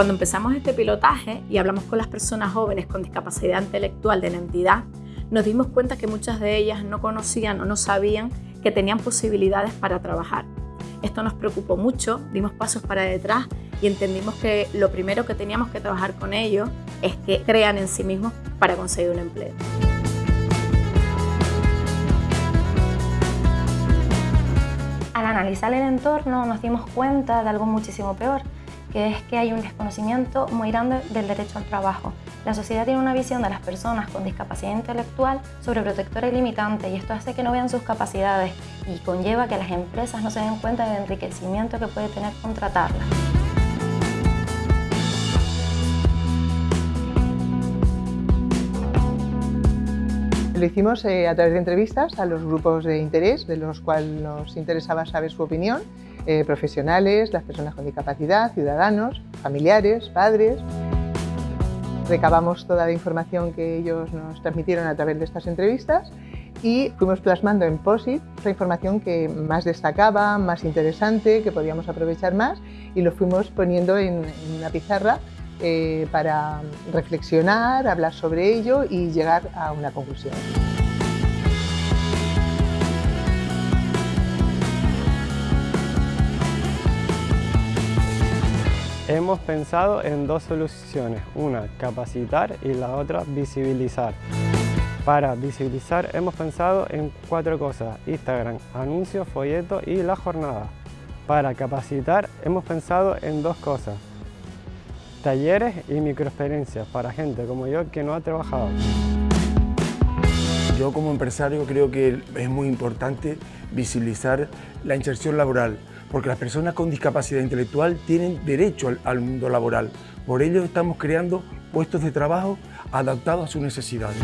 Cuando empezamos este pilotaje y hablamos con las personas jóvenes con discapacidad intelectual de la entidad, nos dimos cuenta que muchas de ellas no conocían o no sabían que tenían posibilidades para trabajar. Esto nos preocupó mucho, dimos pasos para detrás y entendimos que lo primero que teníamos que trabajar con ellos es que crean en sí mismos para conseguir un empleo. Al analizar el entorno nos dimos cuenta de algo muchísimo peor, que es que hay un desconocimiento muy grande del derecho al trabajo. La sociedad tiene una visión de las personas con discapacidad intelectual sobre protectora y limitante y esto hace que no vean sus capacidades y conlleva que las empresas no se den cuenta del enriquecimiento que puede tener contratarlas. Lo hicimos eh, a través de entrevistas a los grupos de interés, de los cuales nos interesaba saber su opinión, eh, profesionales, las personas con discapacidad, ciudadanos, familiares, padres. Recabamos toda la información que ellos nos transmitieron a través de estas entrevistas y fuimos plasmando en POSIT la información que más destacaba, más interesante, que podíamos aprovechar más y lo fuimos poniendo en, una pizarra eh, para reflexionar, hablar sobre ello y llegar a una conclusión. Hemos pensado en dos soluciones, una capacitar y la otra visibilizar. Para visibilizar hemos pensado en cuatro cosas, Instagram, anuncios, folletos y la jornada. Para capacitar hemos pensado en dos cosas, talleres y microexperiencias para gente como yo que no ha trabajado. Yo como empresario creo que es muy importante visibilizar la inserción laboral, porque las personas con discapacidad intelectual tienen derecho al, mundo laboral. Por ello estamos creando puestos de trabajo adaptados a sus necesidades.